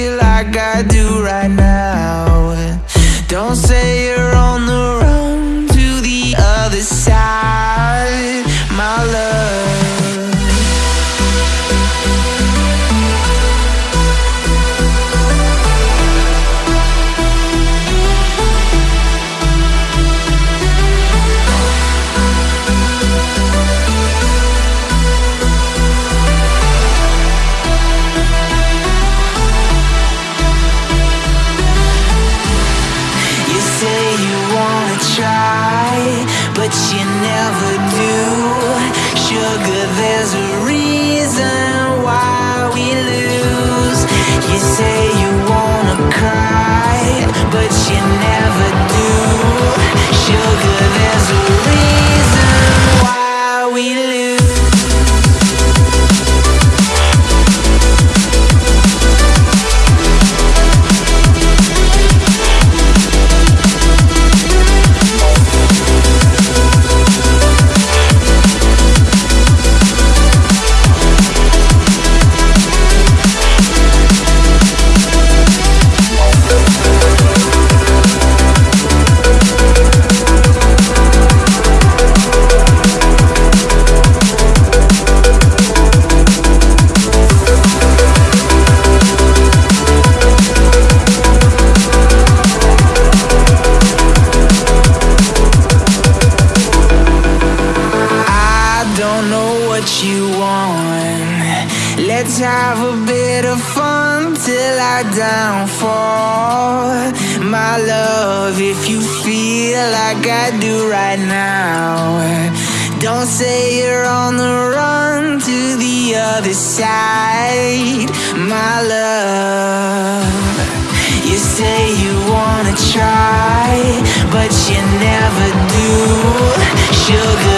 feel like I do right now. say you wanna try, but you never do. Sugar, there's a reason why we lose. You say you wanna cry, but you never do. You want. Let's have a bit of fun till I downfall. My love, if you feel like I do right now, don't say you're on the run to the other side. My love, you say you wanna try, but you never do. Sugar,